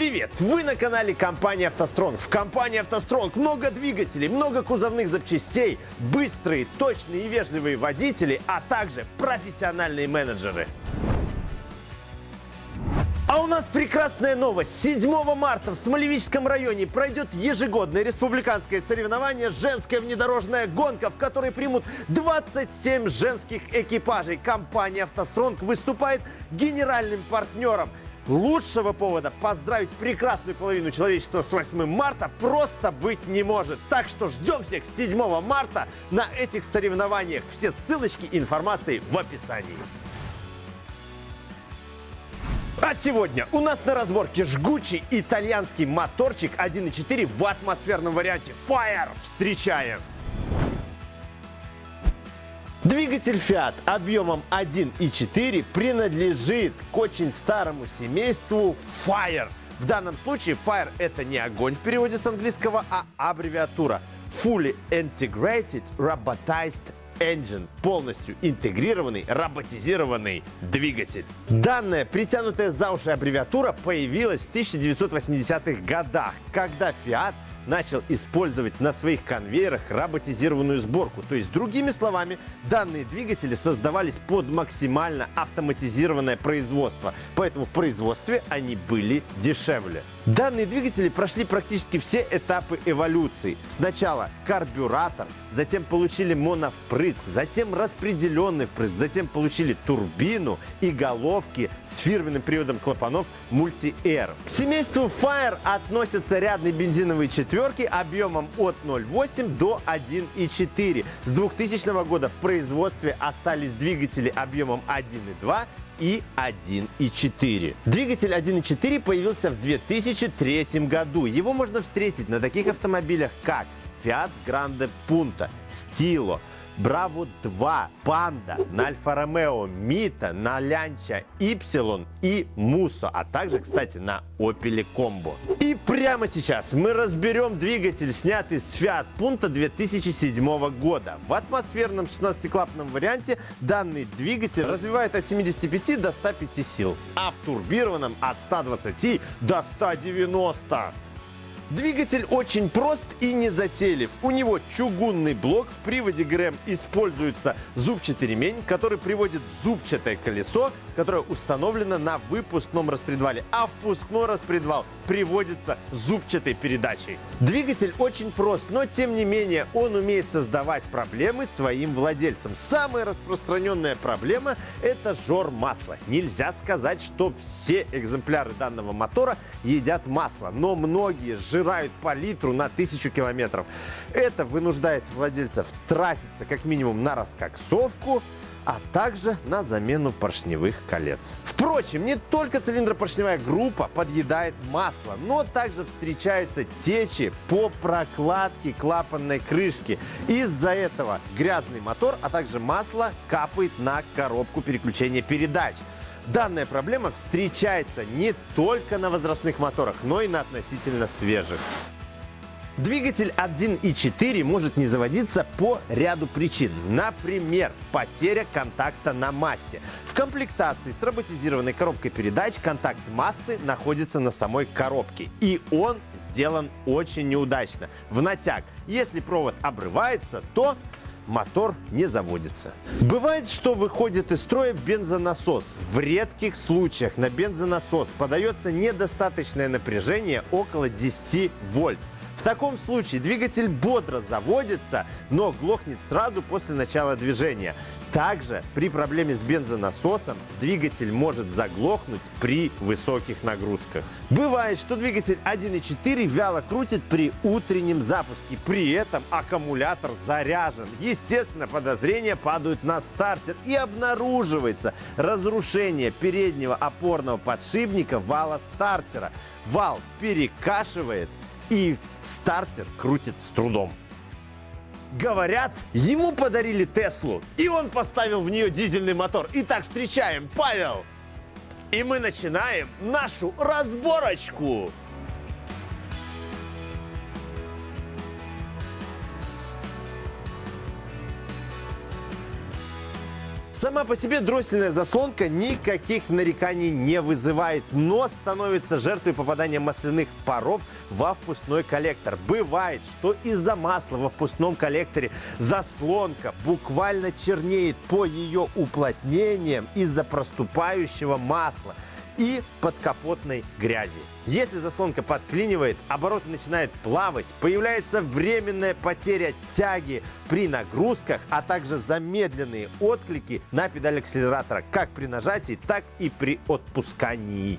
Привет! Вы на канале компании «АвтоСтронг». В компании «АвтоСтронг» много двигателей, много кузовных запчастей, быстрые, точные и вежливые водители, а также профессиональные менеджеры. А у нас прекрасная новость. 7 марта в Смолевическом районе пройдет ежегодное республиканское соревнование «Женская внедорожная гонка», в которой примут 27 женских экипажей. Компания «АвтоСтронг» выступает генеральным партнером – Лучшего повода поздравить прекрасную половину человечества с 8 марта просто быть не может. Так что ждем всех 7 марта на этих соревнованиях. Все ссылочки и информации в описании. А сегодня у нас на разборке жгучий итальянский моторчик 1.4 в атмосферном варианте Fire. Встречаем! Двигатель Fiat объемом 1.4 принадлежит к очень старому семейству Fire. В данном случае Fire это не огонь в переводе с английского, а аббревиатура Fully Integrated Robotized Engine – полностью интегрированный роботизированный двигатель. Данная притянутая за уши аббревиатура появилась в 1980-х годах, когда Fiat – начал использовать на своих конвейерах роботизированную сборку. То есть, другими словами, данные двигатели создавались под максимально автоматизированное производство. Поэтому в производстве они были дешевле. Данные двигатели прошли практически все этапы эволюции. Сначала карбюратор, затем получили моновпрыск, затем распределенный впрыск, затем получили турбину и головки с фирменным приводом клапанов Multi-Air. К семейству Fire относятся рядные бензиновые четверки объемом от 0,8 до 1,4. С 2000 года в производстве остались двигатели объемом 1,2 и 1.4. Двигатель 1.4 появился в 2003 году. Его можно встретить на таких автомобилях, как Fiat Grande Punto, Stilo, Браво 2, Панда, на Альфа Ромео, Мита, на Лянча, Ипсилон и Мусо, а также, кстати, на Opel Combo. И прямо сейчас мы разберем двигатель, снятый с Fiat Punto 2007 года. В атмосферном 16-клапанном варианте данный двигатель развивает от 75 до 105 сил, а в турбированном от 120 до 190. Двигатель очень прост и незатейлив. У него чугунный блок, в приводе ГРМ используется зубчатый ремень, который приводит зубчатое колесо, которое установлено на выпускном распредвале, а впускной распредвал приводится зубчатой передачей. Двигатель очень прост, но тем не менее он умеет создавать проблемы своим владельцам. Самая распространенная проблема – это жор масла. Нельзя сказать, что все экземпляры данного мотора едят масло, но многие жиры сжирают по литру на тысячу километров. Это вынуждает владельцев тратиться как минимум на раскоксовку, а также на замену поршневых колец. Впрочем, не только цилиндропоршневая группа подъедает масло, но также встречаются течи по прокладке клапанной крышки. Из-за этого грязный мотор, а также масло капает на коробку переключения передач. Данная проблема встречается не только на возрастных моторах, но и на относительно свежих. Двигатель 1.4 может не заводиться по ряду причин. Например, потеря контакта на массе. В комплектации с роботизированной коробкой передач контакт массы находится на самой коробке. И он сделан очень неудачно. В натяг. Если провод обрывается, то мотор не заводится. Бывает, что выходит из строя бензонасос. В редких случаях на бензонасос подается недостаточное напряжение около 10 вольт. В таком случае двигатель бодро заводится, но глохнет сразу после начала движения. Также при проблеме с бензонасосом двигатель может заглохнуть при высоких нагрузках. Бывает, что двигатель 1.4 вяло крутит при утреннем запуске, при этом аккумулятор заряжен. Естественно, подозрения падают на стартер и обнаруживается разрушение переднего опорного подшипника вала стартера. Вал перекашивает и стартер крутит с трудом. Говорят, ему подарили Теслу, и он поставил в нее дизельный мотор. Итак, встречаем Павел. И мы начинаем нашу разборочку. Сама по себе дроссельная заслонка никаких нареканий не вызывает, но становится жертвой попадания масляных паров во впускной коллектор. Бывает, что из-за масла во впускном коллекторе заслонка буквально чернеет по ее уплотнениям из-за проступающего масла и подкапотной грязи. Если заслонка подклинивает, обороты начинают плавать, появляется временная потеря тяги при нагрузках, а также замедленные отклики на педаль акселератора как при нажатии, так и при отпускании.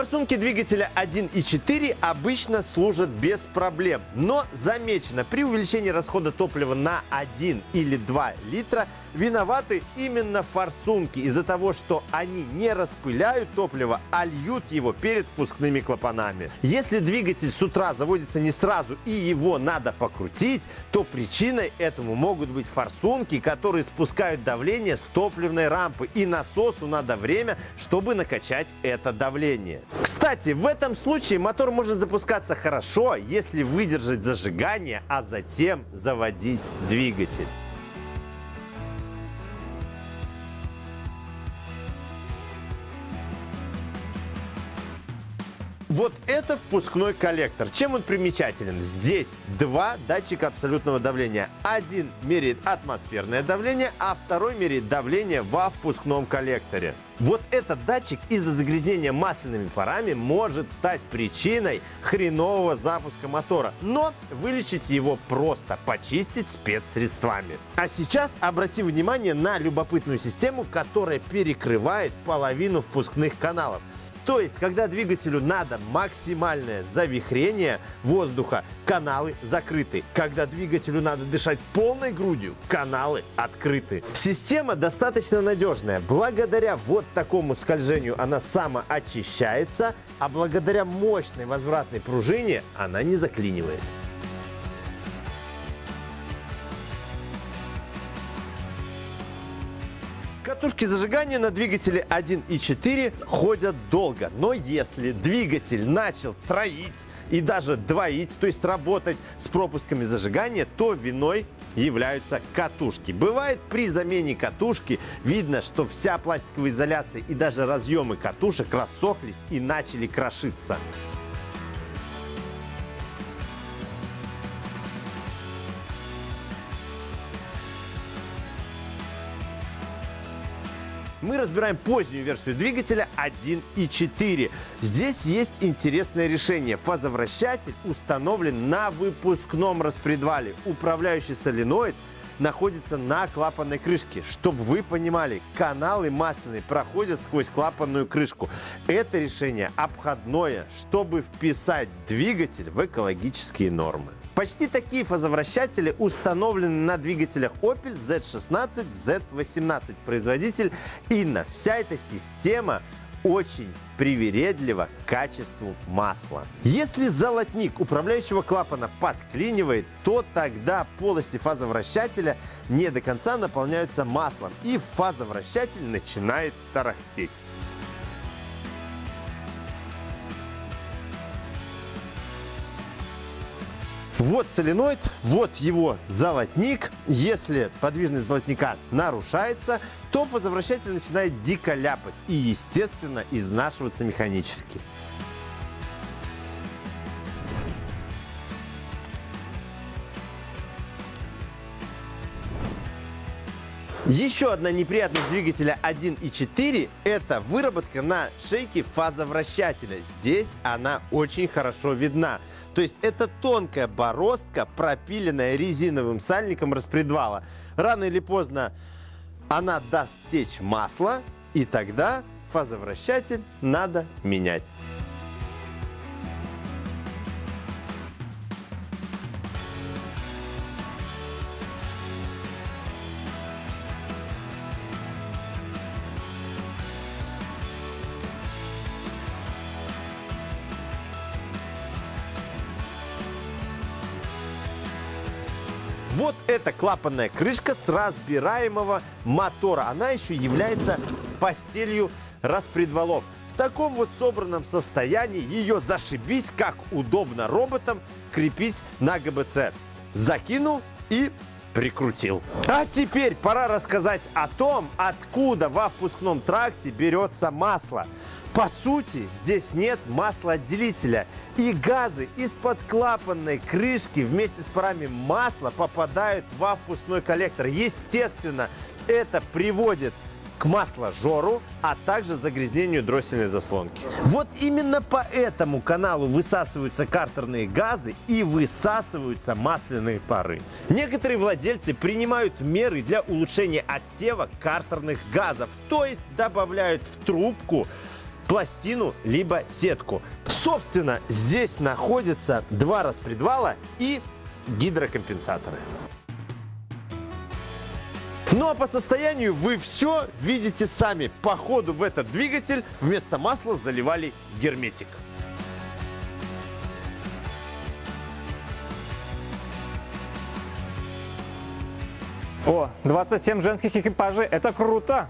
Форсунки двигателя 1.4 обычно служат без проблем, но замечено, при увеличении расхода топлива на 1 или 2 литра виноваты именно форсунки из-за того, что они не распыляют топливо, а льют его перед впускными клапанами. Если двигатель с утра заводится не сразу и его надо покрутить, то причиной этому могут быть форсунки, которые спускают давление с топливной рампы и насосу надо время, чтобы накачать это давление. Кстати, в этом случае мотор может запускаться хорошо, если выдержать зажигание, а затем заводить двигатель. Впускной коллектор. Чем он примечателен? Здесь два датчика абсолютного давления. Один меряет атмосферное давление, а второй меряет давление во впускном коллекторе. Вот этот датчик из-за загрязнения масляными парами может стать причиной хренового запуска мотора. Но вылечить его просто, почистить спецсредствами. А сейчас обратим внимание на любопытную систему, которая перекрывает половину впускных каналов. То есть, когда двигателю надо максимальное завихрение воздуха, каналы закрыты. Когда двигателю надо дышать полной грудью, каналы открыты. Система достаточно надежная. Благодаря вот такому скольжению она самоочищается, а благодаря мощной возвратной пружине она не заклинивает. Катушки зажигания на двигателе 1.4 ходят долго, но если двигатель начал троить и даже двоить, то есть работать с пропусками зажигания, то виной являются катушки. Бывает при замене катушки видно, что вся пластиковая изоляция и даже разъемы катушек рассохлись и начали крошиться. Мы разбираем позднюю версию двигателя 1.4. Здесь есть интересное решение. Фазовращатель установлен на выпускном распредвале. Управляющий соленоид находится на клапанной крышке. Чтобы вы понимали, каналы масляные проходят сквозь клапанную крышку. Это решение обходное, чтобы вписать двигатель в экологические нормы. Почти такие фазовращатели установлены на двигателях Opel Z16, Z18 производитель Inna. Вся эта система очень привередлива к качеству масла. Если золотник управляющего клапана подклинивает, то тогда полости фазовращателя не до конца наполняются маслом и фазовращатель начинает тарахтеть. Вот соленоид, вот его золотник. Если подвижность золотника нарушается, то фазовращатель начинает дико ляпать и, естественно, изнашиваться механически. Еще одна неприятность двигателя 1.4 – это выработка на шейке фазовращателя. Здесь она очень хорошо видна. То есть это тонкая бороздка, пропиленная резиновым сальником распредвала. Рано или поздно она даст течь масло, и тогда фазовращатель надо менять. Эта клапанная крышка с разбираемого мотора. Она еще является постелью распредвалов. В таком вот собранном состоянии ее зашибись, как удобно роботам крепить на ГБЦ. Закинул и прикрутил. А теперь пора рассказать о том, откуда во впускном тракте берется масло. По сути, здесь нет маслоотделителя. И газы из-под клапанной крышки вместе с парами масла попадают во впускной коллектор. Естественно, это приводит к масложору, а также загрязнению дроссельной заслонки. Вот именно по этому каналу высасываются картерные газы и высасываются масляные пары. Некоторые владельцы принимают меры для улучшения отсева картерных газов, то есть добавляют в трубку пластину либо сетку. Собственно, здесь находятся два распредвала и гидрокомпенсаторы. Ну а по состоянию вы все видите сами. По ходу в этот двигатель вместо масла заливали герметик. О, 27 женских экипажей, это круто!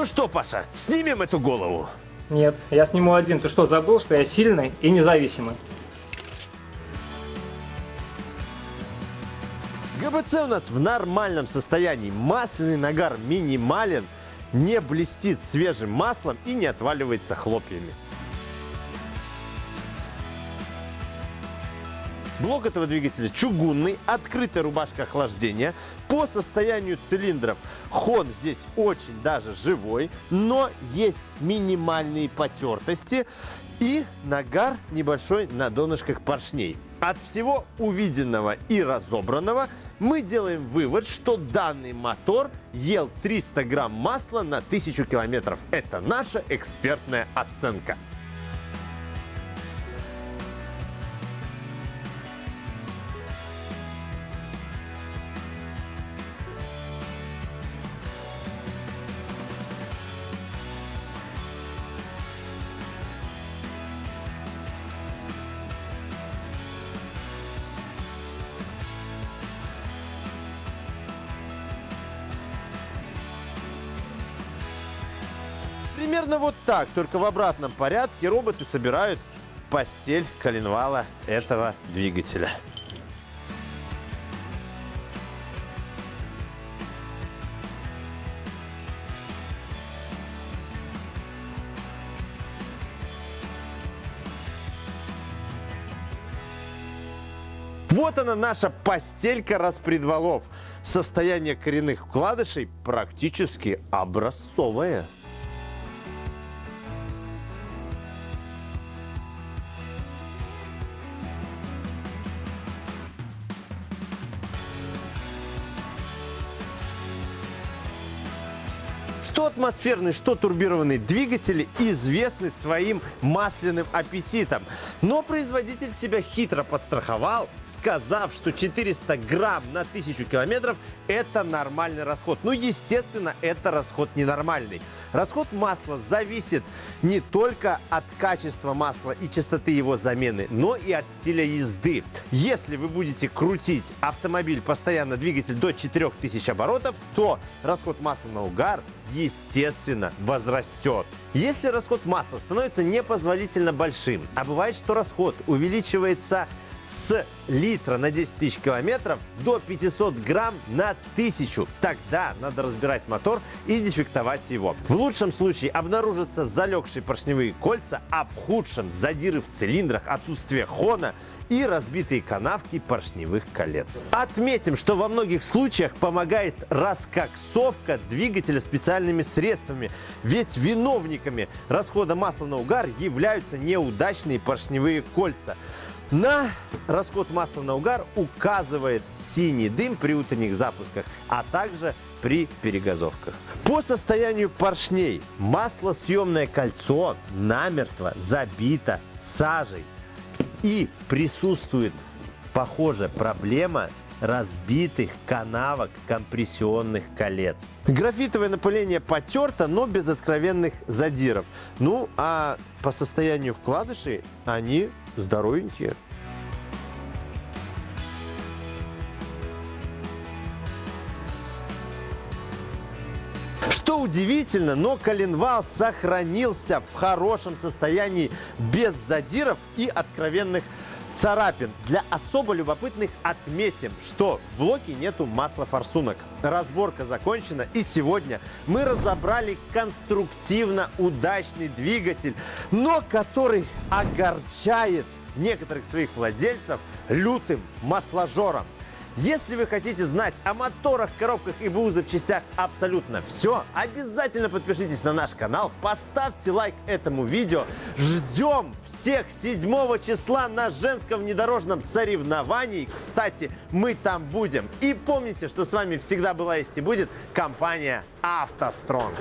Ну что, Паша, снимем эту голову? Нет, я сниму один. Ты что, забыл, что я сильный и независимый? ГБЦ у нас в нормальном состоянии. Масляный нагар минимален, не блестит свежим маслом и не отваливается хлопьями. Блок этого двигателя чугунный, открытая рубашка охлаждения. По состоянию цилиндров хон здесь очень даже живой, но есть минимальные потертости и нагар небольшой на донышках поршней. От всего увиденного и разобранного мы делаем вывод, что данный мотор ел 300 грамм масла на 1000 километров. Это наша экспертная оценка. Примерно вот так, только в обратном порядке роботы собирают постель коленвала этого двигателя. Вот она наша постелька распредвалов. Состояние коренных вкладышей практически образцовое. Атмосферный, что турбированный двигатели известны своим масляным аппетитом. Но производитель себя хитро подстраховал, сказав, что 400 грамм на 1000 километров – это нормальный расход. Ну, естественно, это расход ненормальный. Расход масла зависит не только от качества масла и частоты его замены, но и от стиля езды. Если вы будете крутить автомобиль постоянно, двигатель до 4000 оборотов, то расход масла на угар естественно, возрастет. Если расход масла становится непозволительно большим, а бывает, что расход увеличивается с литра на 10 тысяч километров до 500 грамм на тысячу. Тогда надо разбирать мотор и дефектовать его. В лучшем случае обнаружатся залегшие поршневые кольца, а в худшем задиры в цилиндрах, отсутствие хона и разбитые канавки поршневых колец. Отметим, что во многих случаях помогает раскоксовка двигателя специальными средствами, ведь виновниками расхода масла на угар являются неудачные поршневые кольца. На расход масла на угар указывает синий дым при утренних запусках, а также при перегазовках. По состоянию поршней маслосъемное кольцо намертво забито сажей и присутствует, похоже, проблема разбитых канавок компрессионных колец. Графитовое напыление потерто, но без откровенных задиров. Ну, а по состоянию вкладышей они здоровенькие. Что удивительно, но коленвал сохранился в хорошем состоянии, без задиров и откровенных царапин. Для особо любопытных отметим, что в блоке нету масла форсунок. Разборка закончена, и сегодня мы разобрали конструктивно удачный двигатель, но который огорчает некоторых своих владельцев лютым масложором. Если вы хотите знать о моторах, коробках и БУ запчастях абсолютно все, обязательно подпишитесь на наш канал, поставьте лайк этому видео. Ждем всех 7 числа на женском внедорожном соревновании. Кстати, мы там будем. И помните, что с вами всегда была есть и будет компания «АвтоСтронг».